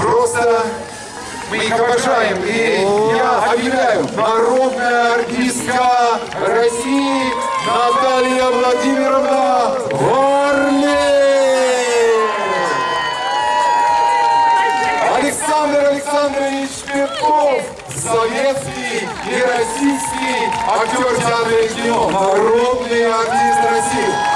Просто мы их обожаем. И я объявляю, народная артистка России Наталья Владимировна Варли. Александр Александрович Петков, советский и российский актер театра и кино, народный артист России.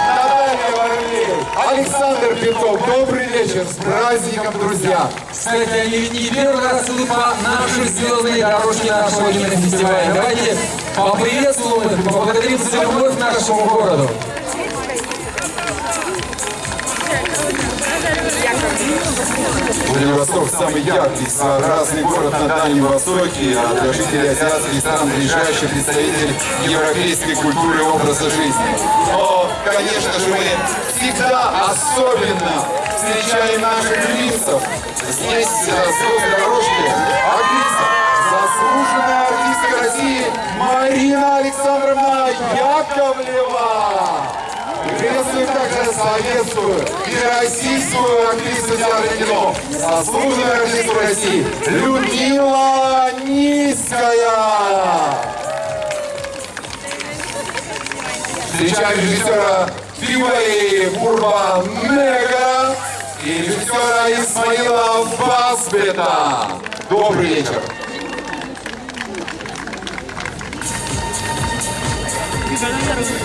Александр Петков, добрый вечер, с праздником, друзья. Кстати, они ведь не первый раз идут по нашей звездной дорожке нашего Родины фестиваля. Давайте поприветствуем их, поблагодарим за любовь к нашему городу. Владивосток самый яркий, своеобразный город на Дальнем Востоке, а для жителей азиатских стран ближайший представитель европейской культуры и образа жизни. Но, конечно же, мы всегда особенно встречаем наших лицов. Здесь, э, звезды дорожки, артиста, заслуженная артистка России Марина Александровна Яковлева. Приветствую также советскую и российскую актрису театра кино, заслуженную артисту России Людмила Встречаем режиссера Бивали Бурба Мега и режиссера Исмаила Басбета. Добрый вечер. Thank you.